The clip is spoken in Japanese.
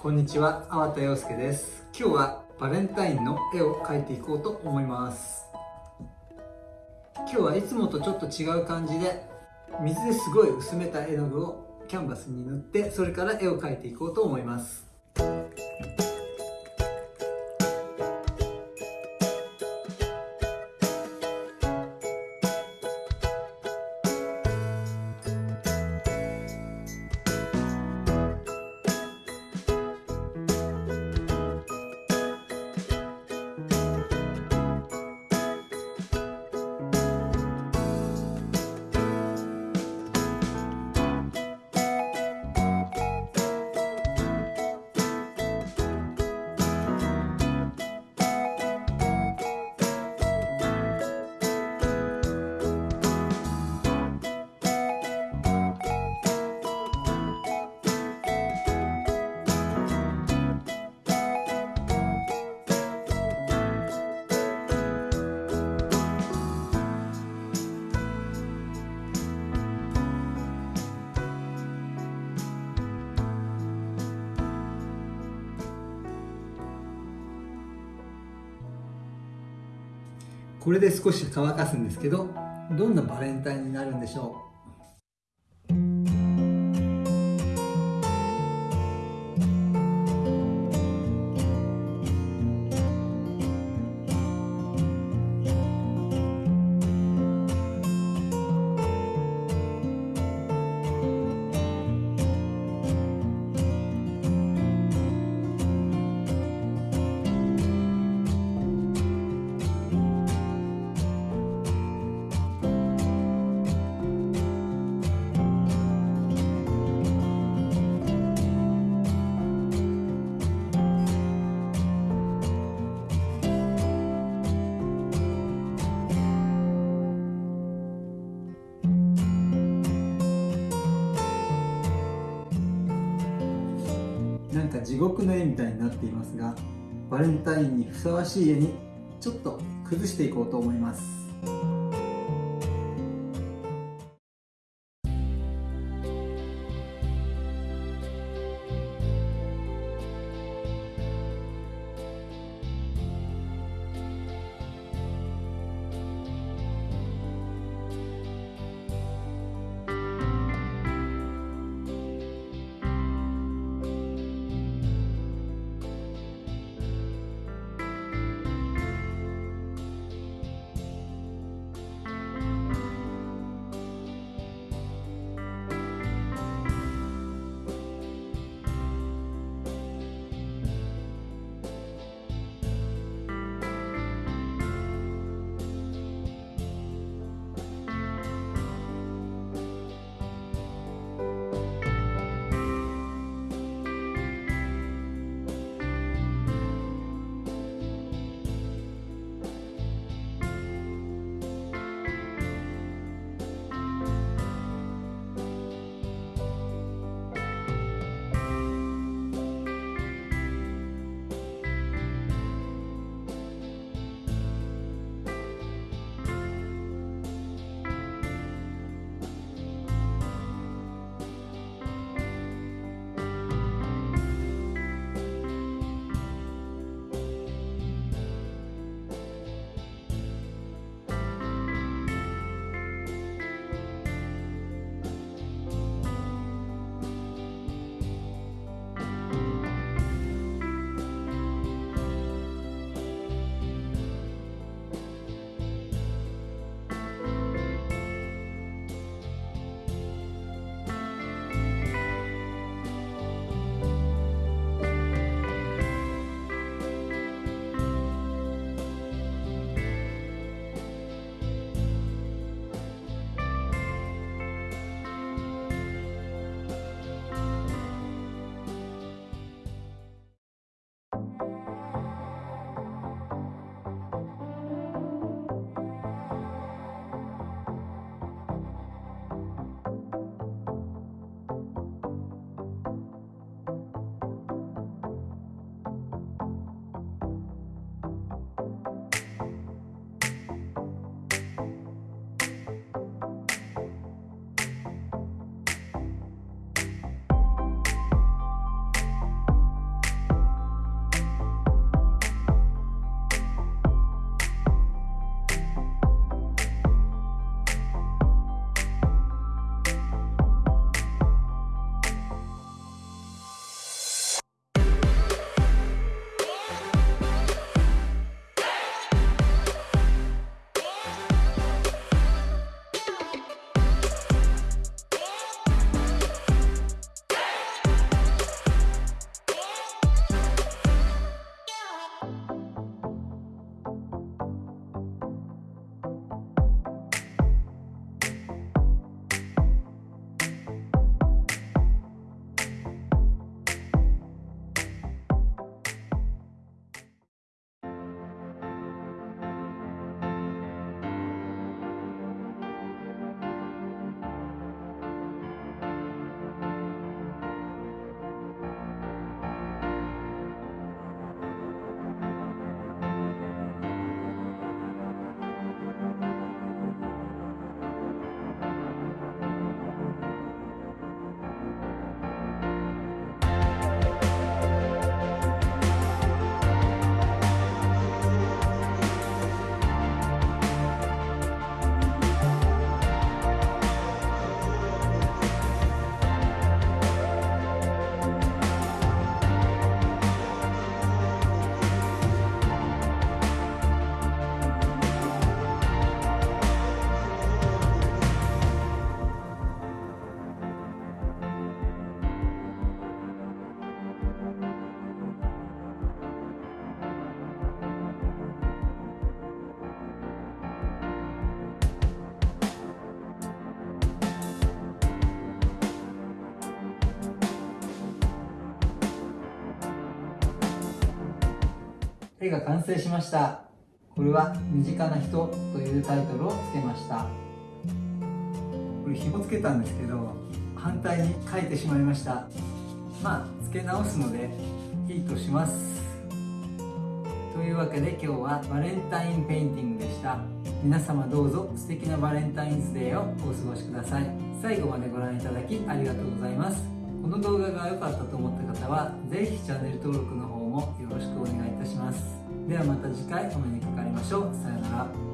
こんにちは、粟田洋介です。今日はバレンタインの絵を描いていこうと思います。今日はいつもとちょっと違う感じで、水ですごい薄めた絵の具をキャンバスに塗って、それから絵を描いていこうと思います。これで少し乾かすんですけど、どんなバレンタインになるんでしょう？か地獄の絵みたいになっていますが、バレンタインにふさわしい絵にちょっと崩していこうと思います。絵が完成しました。これは「身近な人」というタイトルをつけました。これ紐つけたんですけど反対に書いてしまいました。まあ付け直すのでいいとします。というわけで今日はバレンタインペインティングでした。皆様どうぞ素敵なバレンタインズデーをお過ごしください。最後までご覧いただきありがとうございます。この動画が良かったと思った方は是非チャンネル登録の方もよろしくお願いいたします。ではまた次回お目にかかりましょう。さようなら。